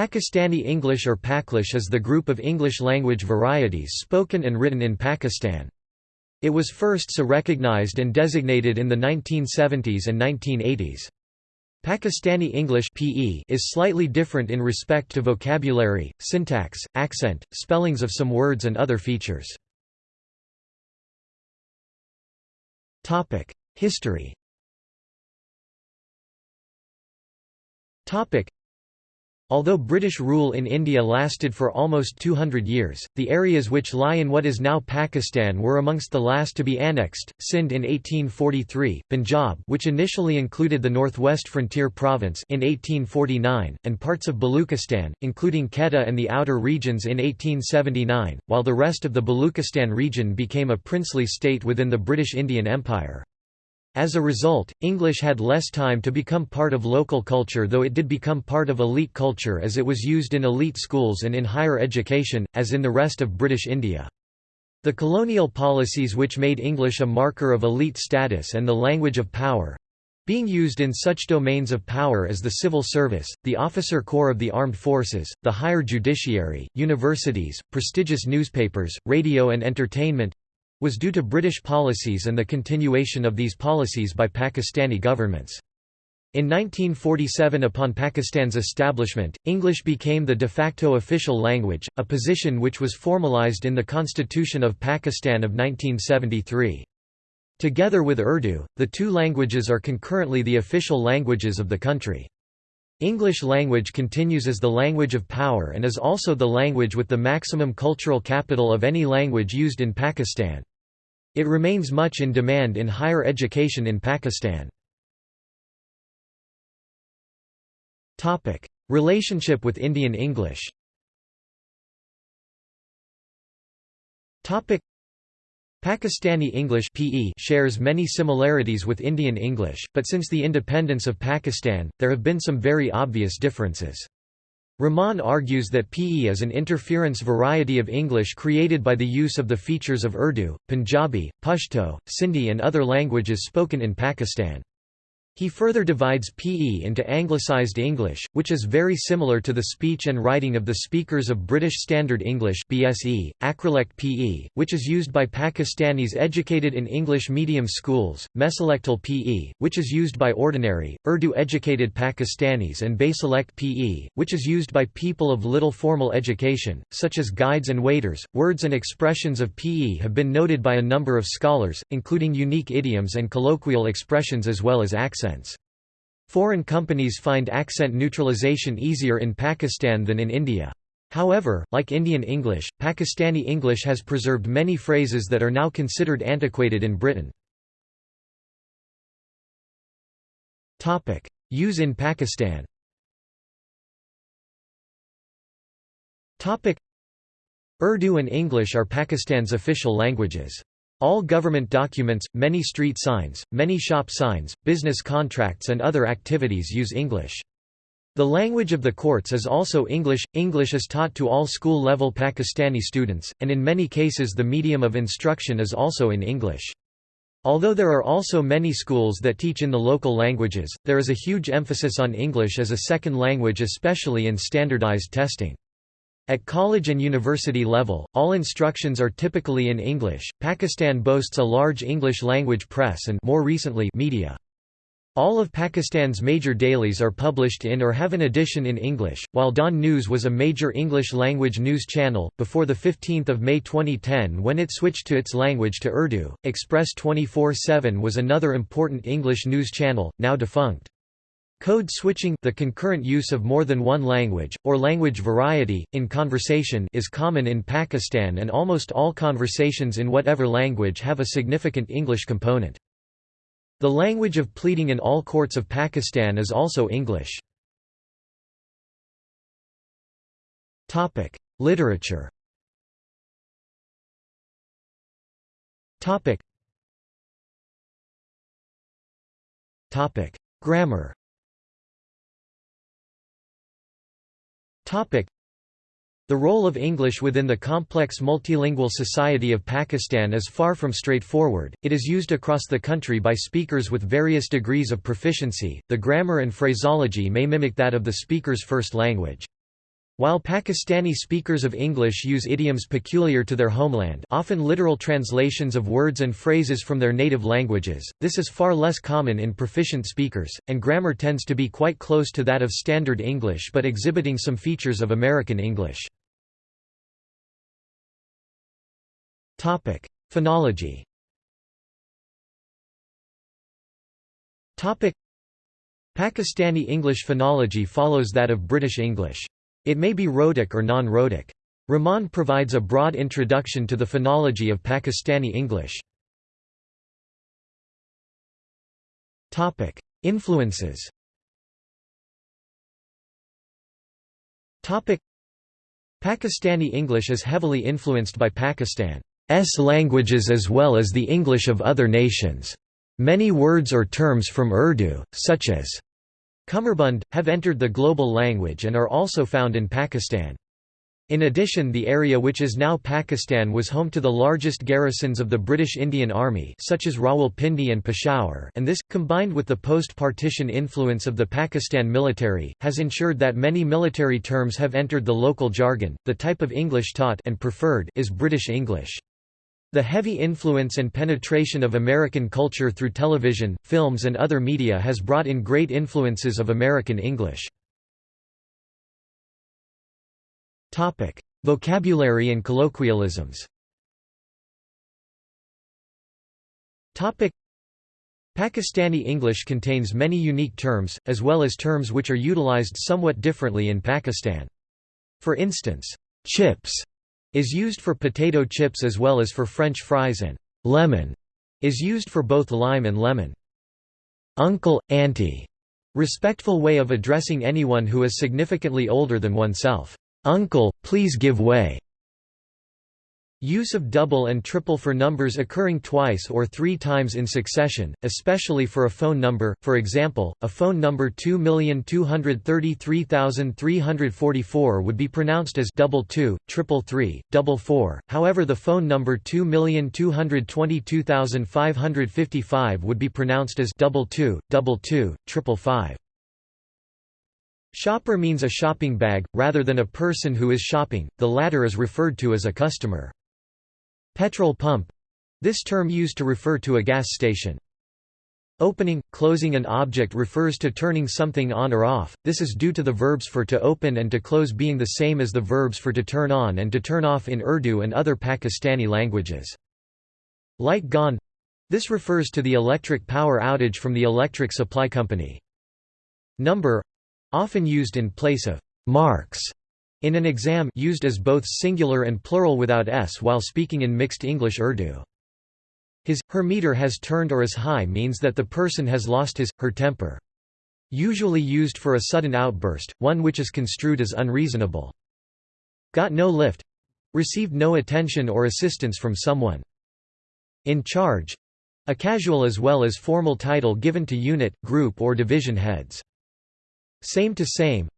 Pakistani English or Paklish is the group of English language varieties spoken and written in Pakistan. It was first so recognized and designated in the 1970s and 1980s. Pakistani English (PE) is slightly different in respect to vocabulary, syntax, accent, spellings of some words and other features. History. Although British rule in India lasted for almost 200 years, the areas which lie in what is now Pakistan were amongst the last to be annexed, Sindh in 1843, Punjab which initially included the northwest frontier province in 1849, and parts of Baluchistan, including Quetta and the outer regions in 1879, while the rest of the Baluchistan region became a princely state within the British Indian Empire. As a result, English had less time to become part of local culture though it did become part of elite culture as it was used in elite schools and in higher education, as in the rest of British India. The colonial policies which made English a marker of elite status and the language of power, being used in such domains of power as the civil service, the officer corps of the armed forces, the higher judiciary, universities, prestigious newspapers, radio and entertainment, was due to British policies and the continuation of these policies by Pakistani governments. In 1947 upon Pakistan's establishment, English became the de facto official language, a position which was formalized in the Constitution of Pakistan of 1973. Together with Urdu, the two languages are concurrently the official languages of the country. English language continues as the language of power and is also the language with the maximum cultural capital of any language used in Pakistan. It remains much in demand in higher education in Pakistan. Relationship with Indian English Pakistani English PE shares many similarities with Indian English, but since the independence of Pakistan, there have been some very obvious differences. Rahman argues that PE is an interference variety of English created by the use of the features of Urdu, Punjabi, Pashto, Sindhi and other languages spoken in Pakistan. He further divides PE into Anglicized English, which is very similar to the speech and writing of the speakers of British Standard English BSE, Acrolect PE, which is used by Pakistanis educated in English medium schools, Mesolectal PE, which is used by ordinary, Urdu-educated Pakistanis and Basilect PE, which is used by people of little formal education, such as guides and waiters. Words and expressions of PE have been noted by a number of scholars, including unique idioms and colloquial expressions as well as accents accents. Foreign companies find accent neutralization easier in Pakistan than in India. However, like Indian English, Pakistani English has preserved many phrases that are now considered antiquated in Britain. Use in Pakistan Urdu and English are Pakistan's official languages. All government documents, many street signs, many shop signs, business contracts and other activities use English. The language of the courts is also English. English is taught to all school-level Pakistani students, and in many cases the medium of instruction is also in English. Although there are also many schools that teach in the local languages, there is a huge emphasis on English as a second language especially in standardized testing. At college and university level, all instructions are typically in English. Pakistan boasts a large English language press and more recently media. All of Pakistan's major dailies are published in or have an edition in English, while Dawn News was a major English-language news channel, before 15 May 2010 when it switched to its language to Urdu. Express 24-7 was another important English news channel, now defunct. Code switching the concurrent use of more than one language, or language variety, in conversation is common in Pakistan and almost all conversations in whatever language have a significant English component. The language of pleading in all courts of Pakistan is also English. Literature Grammar The role of English within the complex multilingual society of Pakistan is far from straightforward. It is used across the country by speakers with various degrees of proficiency. The grammar and phraseology may mimic that of the speaker's first language. While Pakistani speakers of English use idioms peculiar to their homeland often literal translations of words and phrases from their native languages, this is far less common in proficient speakers, and grammar tends to be quite close to that of Standard English but exhibiting some features of American English. Phonology Pakistani English phonology follows that of British English. It may be rhotic or non-rhotic. Rahman provides a broad introduction to the phonology of Pakistani English. Influences Pakistani English is heavily influenced by Pakistan's languages as well as the English of other nations. Many words or terms from Urdu, such as Cummerbund, have entered the global language and are also found in Pakistan. In addition the area which is now Pakistan was home to the largest garrisons of the British Indian Army such as Rawalpindi and Peshawar and this, combined with the post-partition influence of the Pakistan military, has ensured that many military terms have entered the local jargon. The type of English taught and preferred is British English. The heavy influence and penetration of American culture through television, films and other media has brought in great influences of American English. Vocabulary and colloquialisms Pakistani English contains many unique terms, as well as terms which are utilized somewhat differently in Pakistan. For instance, chips is used for potato chips as well as for French fries and lemon is used for both lime and lemon. Uncle, auntie, respectful way of addressing anyone who is significantly older than oneself. Uncle, please give way. Use of double and triple for numbers occurring twice or three times in succession, especially for a phone number, for example, a phone number 2233344 would be pronounced as double two, triple three, double four, however the phone number 2222555 would be pronounced as double two, double two, triple five. Shopper means a shopping bag, rather than a person who is shopping, the latter is referred to as a customer. Petrol pump this term used to refer to a gas station. Opening, closing an object refers to turning something on or off, this is due to the verbs for to open and to close being the same as the verbs for to turn on and to turn off in Urdu and other Pakistani languages. Light gone this refers to the electric power outage from the electric supply company. Number often used in place of marks in an exam used as both singular and plural without s while speaking in mixed English Urdu. His, her meter has turned or is high means that the person has lost his, her temper. Usually used for a sudden outburst, one which is construed as unreasonable. Got no lift received no attention or assistance from someone. In charge a casual as well as formal title given to unit, group or division heads. Same to same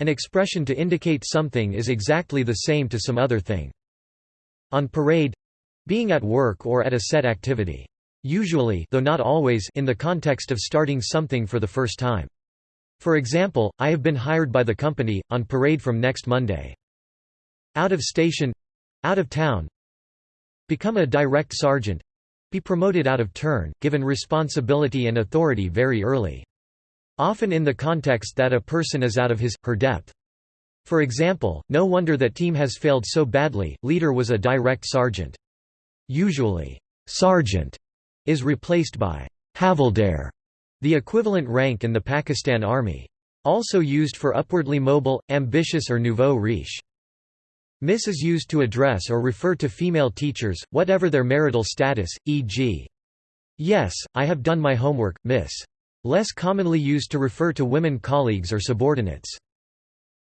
an expression to indicate something is exactly the same to some other thing. On parade being at work or at a set activity. Usually though not always in the context of starting something for the first time. For example, I have been hired by the company, on parade from next Monday. Out of station out of town. Become a direct sergeant be promoted out of turn, given responsibility and authority very early. Often in the context that a person is out of his, her depth. For example, no wonder that team has failed so badly, leader was a direct sergeant. Usually, sergeant is replaced by havildar, the equivalent rank in the Pakistan Army. Also used for upwardly mobile, ambitious or nouveau riche. Miss is used to address or refer to female teachers, whatever their marital status, e.g. Yes, I have done my homework, miss. Less commonly used to refer to women colleagues or subordinates.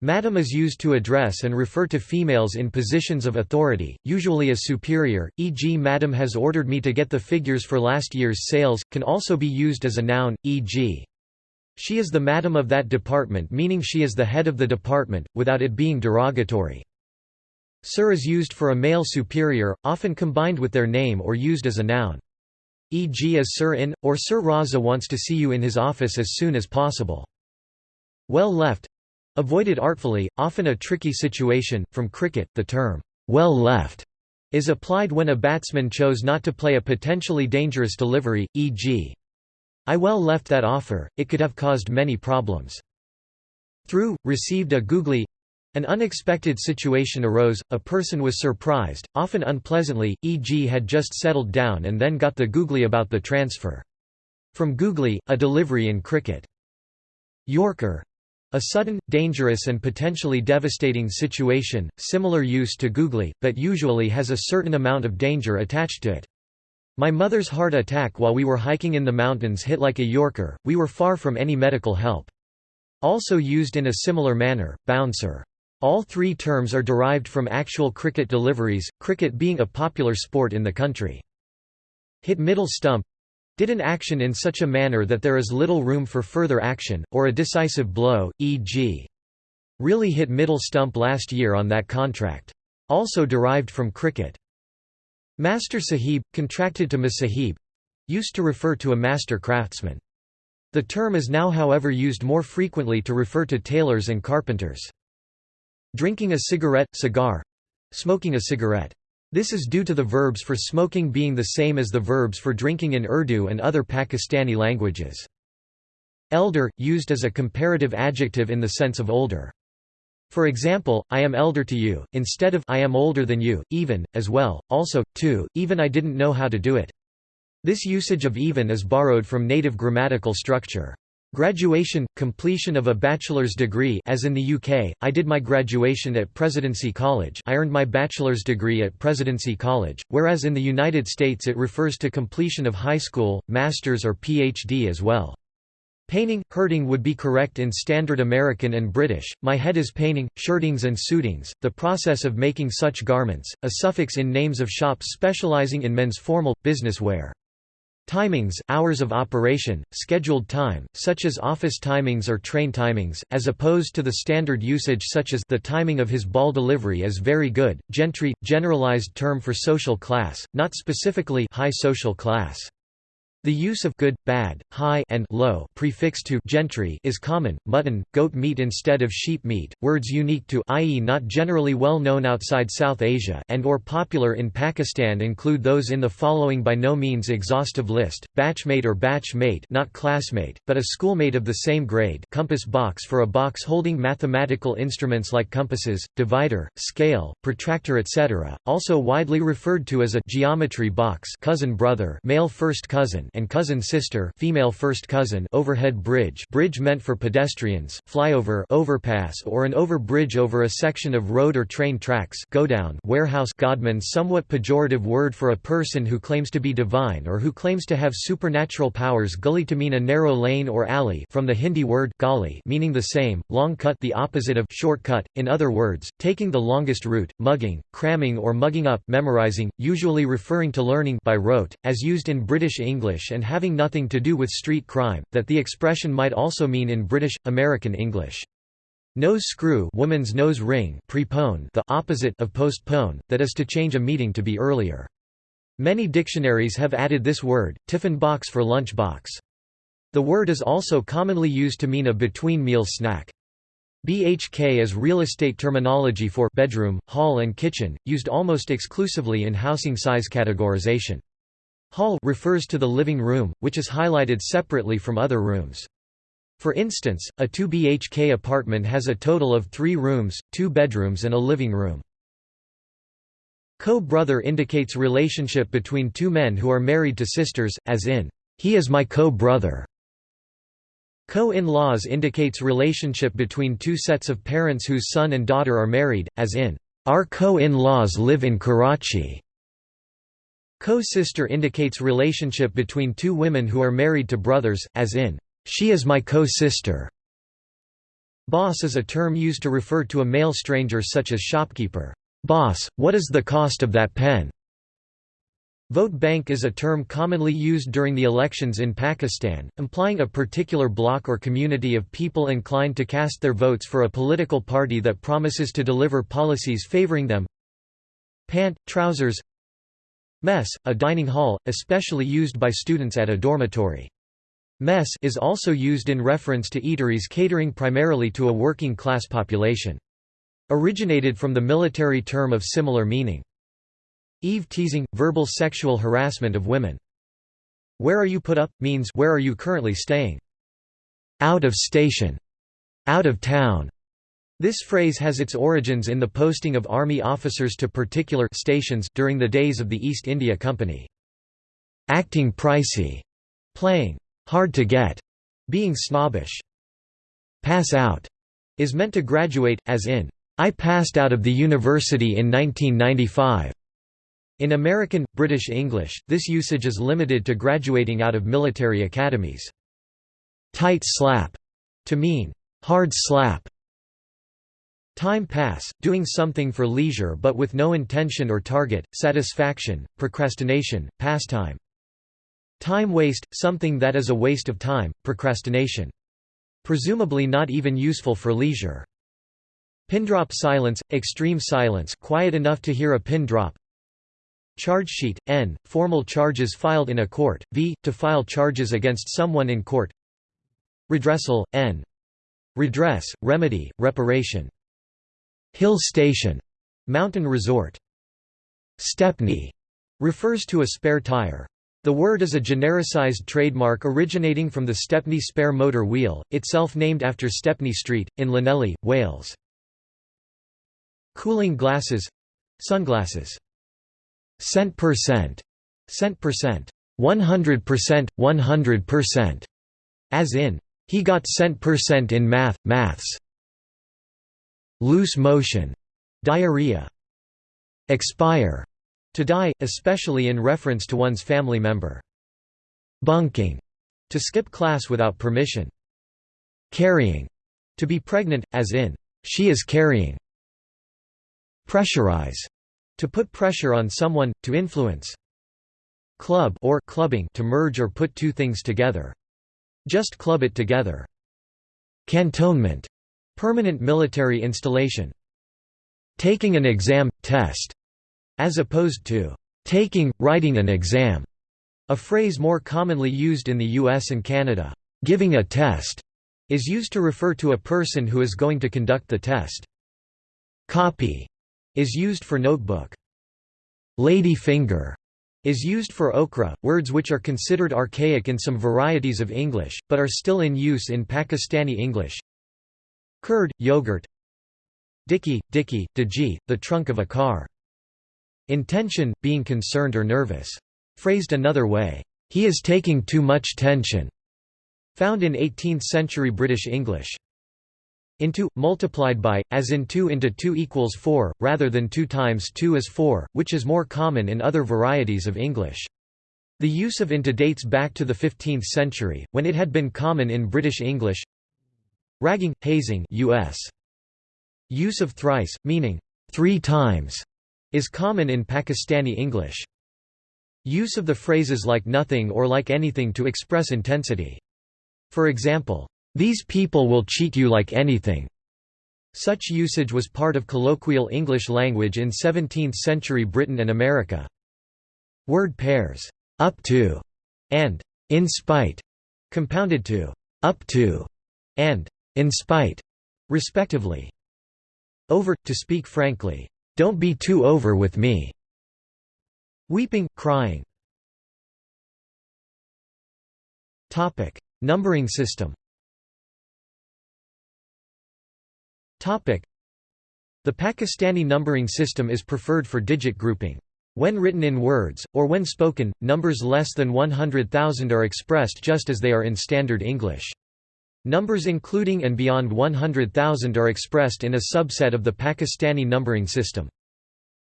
Madam is used to address and refer to females in positions of authority, usually as superior, e.g. Madam has ordered me to get the figures for last year's sales, can also be used as a noun, e.g. She is the madam of that department meaning she is the head of the department, without it being derogatory. Sir is used for a male superior, often combined with their name or used as a noun e.g. as Sir in, or Sir Raza wants to see you in his office as soon as possible. Well left Avoided artfully, often a tricky situation. From cricket, the term, well left, is applied when a batsman chose not to play a potentially dangerous delivery, e.g. I well left that offer, it could have caused many problems. Through, received a googly an unexpected situation arose, a person was surprised, often unpleasantly, e.g. had just settled down and then got the googly about the transfer. From googly, a delivery in cricket. Yorker a sudden, dangerous and potentially devastating situation, similar use to googly, but usually has a certain amount of danger attached to it. My mother's heart attack while we were hiking in the mountains hit like a Yorker, we were far from any medical help. Also used in a similar manner, bouncer. All three terms are derived from actual cricket deliveries, cricket being a popular sport in the country. Hit middle stump did an action in such a manner that there is little room for further action, or a decisive blow, e.g. really hit middle stump last year on that contract. Also derived from cricket. Master Sahib, contracted to Masahib used to refer to a master craftsman. The term is now however used more frequently to refer to tailors and carpenters. Drinking a cigarette, cigar smoking a cigarette. This is due to the verbs for smoking being the same as the verbs for drinking in Urdu and other Pakistani languages. Elder, used as a comparative adjective in the sense of older. For example, I am elder to you, instead of I am older than you, even, as well, also, too, even I didn't know how to do it. This usage of even is borrowed from native grammatical structure. Graduation – completion of a bachelor's degree as in the UK, I did my graduation at Presidency College I earned my bachelor's degree at Presidency College, whereas in the United States it refers to completion of high school, master's or PhD as well. Painting, hurting would be correct in Standard American and British, my head is painting, shirtings and suitings, the process of making such garments, a suffix in names of shops specializing in men's formal, business wear. Timings hours of operation, scheduled time, such as office timings or train timings, as opposed to the standard usage such as the timing of his ball delivery is very good. Gentry – generalized term for social class, not specifically high social class. The use of good, bad, high and low prefix to gentry is common. Mutton, goat meat instead of sheep meat, words unique to i.e. not generally well known outside South Asia and or popular in Pakistan include those in the following by no means exhaustive list: batchmate or batch mate, not classmate, but a schoolmate of the same grade. Compass box for a box holding mathematical instruments like compasses, divider, scale, protractor, etc. Also widely referred to as a geometry box, cousin brother, male first cousin and cousin sister female first cousin overhead bridge. Bridge meant for pedestrians, flyover overpass or an over bridge over a section of road or train tracks godown warehouse. Godman somewhat pejorative word for a person who claims to be divine or who claims to have supernatural powers. Gully to mean a narrow lane or alley. From the Hindi word gali meaning the same, long cut the opposite of shortcut, in other words, taking the longest route, mugging, cramming or mugging up memorizing, usually referring to learning by rote, as used in British English And having nothing to do with street crime, that the expression might also mean in British, American English. Nose screw woman's nose ring prepone the opposite of postpone, that is to change a meeting to be earlier. Many dictionaries have added this word, tiffin box for lunch box. The word is also commonly used to mean a between-meal snack. BHK is real estate terminology for bedroom, hall and kitchen, used almost exclusively in housing size categorization. Hall refers to the living room, which is highlighted separately from other rooms. For instance, a 2 BHK apartment has a total of three rooms, two bedrooms and a living room. Co-brother indicates relationship between two men who are married to sisters, as in, "'He is my co-brother'". Co-in-laws indicates relationship between two sets of parents whose son and daughter are married, as in, "'Our co-in-laws live in Karachi'". Co-sister indicates relationship between two women who are married to brothers, as in, "'She is my co-sister'". Boss is a term used to refer to a male stranger such as shopkeeper. "'Boss, what is the cost of that pen?' Vote bank is a term commonly used during the elections in Pakistan, implying a particular bloc or community of people inclined to cast their votes for a political party that promises to deliver policies favoring them. Pant, trousers Mess, a dining hall, especially used by students at a dormitory. Mess is also used in reference to eateries catering primarily to a working class population. Originated from the military term of similar meaning. Eve teasing, verbal sexual harassment of women. Where are you put up, means where are you currently staying. Out of station, out of town. This phrase has its origins in the posting of army officers to particular stations during the days of the East India Company. Acting pricey, playing hard to get, being snobbish. Pass out is meant to graduate, as in, I passed out of the university in 1995. In American, British English, this usage is limited to graduating out of military academies. Tight slap, to mean, hard slap. Time pass, doing something for leisure but with no intention or target, satisfaction, procrastination, pastime. Time waste, something that is a waste of time, procrastination. Presumably not even useful for leisure. Pin drop silence, extreme silence quiet enough to hear a pin drop, Charge sheet, n. Formal charges filed in a court, v. To file charges against someone in court Redressal, n. Redress, remedy, reparation. Hill station. Mountain resort. Stepney refers to a spare tire. The word is a genericized trademark originating from the Stepney spare motor wheel, itself named after Stepney Street, in Llanelli, Wales. Cooling glasses sunglasses. Cent per cent. Cent percent. 100%, 100%. As in, he got cent percent in math, maths. Loose motion. Diarrhea. Expire. To die, especially in reference to one's family member. Bunking. To skip class without permission. Carrying. To be pregnant, as in, she is carrying. Pressurize. To put pressure on someone, to influence. Club or clubbing to merge or put two things together. Just club it together. Cantonment permanent military installation. Taking an exam, test, as opposed to taking, writing an exam, a phrase more commonly used in the US and Canada. Giving a test is used to refer to a person who is going to conduct the test. Copy is used for notebook. Lady finger is used for okra, words which are considered archaic in some varieties of English, but are still in use in Pakistani English. Curd, yogurt Dicky, dicky, digi, the trunk of a car. Intention, being concerned or nervous. Phrased another way, he is taking too much tension. Found in 18th-century British English into, multiplied by, as in 2 into 2 equals 4, rather than 2 times 2 is 4, which is more common in other varieties of English. The use of into dates back to the 15th century, when it had been common in British English Ragging, hazing US. Use of thrice, meaning, three times, is common in Pakistani English. Use of the phrases like nothing or like anything to express intensity. For example, these people will cheat you like anything. Such usage was part of colloquial English language in 17th-century Britain and America. Word pairs, up to, and in spite, compounded to up to, and in spite, respectively. Over, to speak frankly, don't be too over with me. Weeping, crying. Topic: Numbering system. Topic: The Pakistani numbering system is preferred for digit grouping. When written in words, or when spoken, numbers less than 100,000 are expressed just as they are in Standard English. Numbers including and beyond 100,000 are expressed in a subset of the Pakistani numbering system.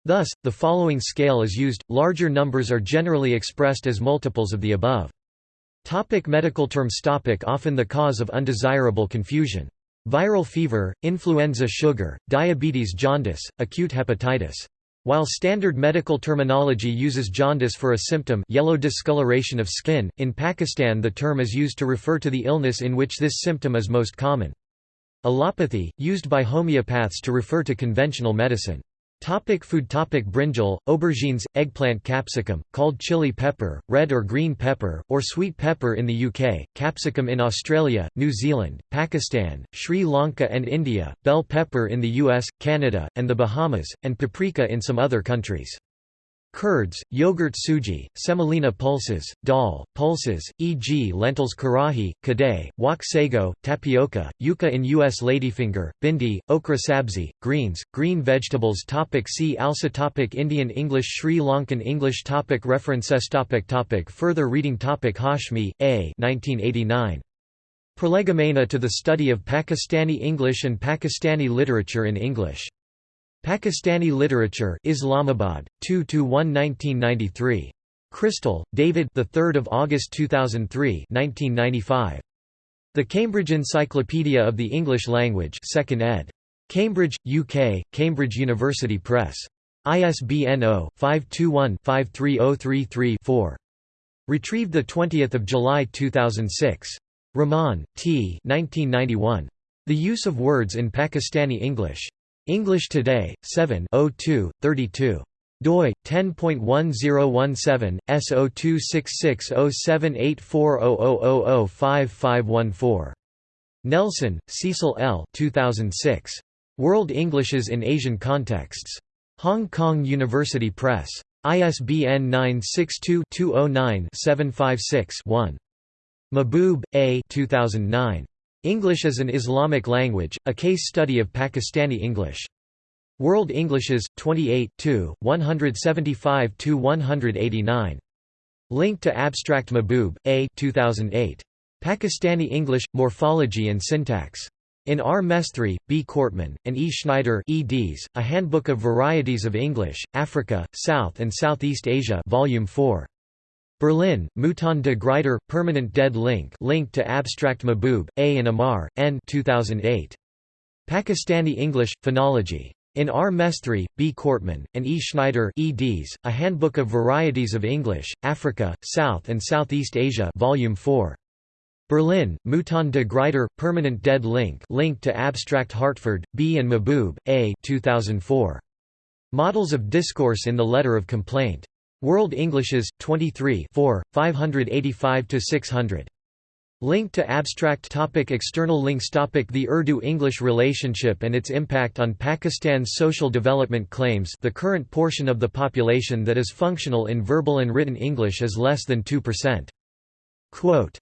Thus, the following scale is used, larger numbers are generally expressed as multiples of the above. Topic medical terms topic Often the cause of undesirable confusion Viral fever, influenza sugar, diabetes jaundice, acute hepatitis. While standard medical terminology uses jaundice for a symptom yellow discoloration of skin, in Pakistan the term is used to refer to the illness in which this symptom is most common. Allopathy, used by homeopaths to refer to conventional medicine. Topic food Topic Brinjal, aubergines, eggplant capsicum, called chili pepper, red or green pepper, or sweet pepper in the UK, capsicum in Australia, New Zealand, Pakistan, Sri Lanka and India, bell pepper in the US, Canada, and the Bahamas, and paprika in some other countries. Curds, yogurt suji, semolina pulses, dal, pulses, e.g. lentils karahi, kadai, wok sago, tapioca, yuca in U.S. ladyfinger, bhindi, okra sabzi, greens, green vegetables topic See also topic Indian English Sri Lankan English topic References topic topic Further reading topic Hashmi, A. 1989. Prolegomena to the Study of Pakistani English and Pakistani Literature in English. Pakistani Literature Islamabad 2 to 1 1993 Crystal David the 3rd of August 2003 1995 The Cambridge Encyclopedia of the English Language 2nd ed. Cambridge UK Cambridge University Press. ISBN 0-521-53033-4 Retrieved the 20th of July 2006 Rahman T 1991 The Use of Words in Pakistani English English Today, 7 02, 32 doi 10.1017 S0266078400005514 Nelson, Cecil L. 2006. World Englishes in Asian Contexts. Hong Kong University Press. ISBN 962-209-756-1. Mahboob, A. 2009. English as an Islamic Language, A Case Study of Pakistani English. World Englishes, 28 175–189. Link to Abstract Mahboob, A 2008. Pakistani English, Morphology and Syntax. In R. Mesthrie, B. Kortmann, and E. Schneider eds, A Handbook of Varieties of English, Africa, South and Southeast Asia Volume 4. Berlin, Mouton de Gruyter, Permanent Dead Link Link to Abstract Mahboob, A. and Ahmar, N 2008. Pakistani English, Phonology. In R. Mesthrie, B. Kortmann, and E. Schneider eds, A Handbook of Varieties of English, Africa, South and Southeast Asia Volume 4. Berlin, Mouton de Gruyter, Permanent Dead Link Link to Abstract Hartford, B. and Mahboob, A 2004. Models of Discourse in the Letter of Complaint. World Englishes, 23 585–600. Link to abstract topic External links topic The Urdu-English relationship and its impact on Pakistan's social development claims the current portion of the population that is functional in verbal and written English is less than 2%. Quote,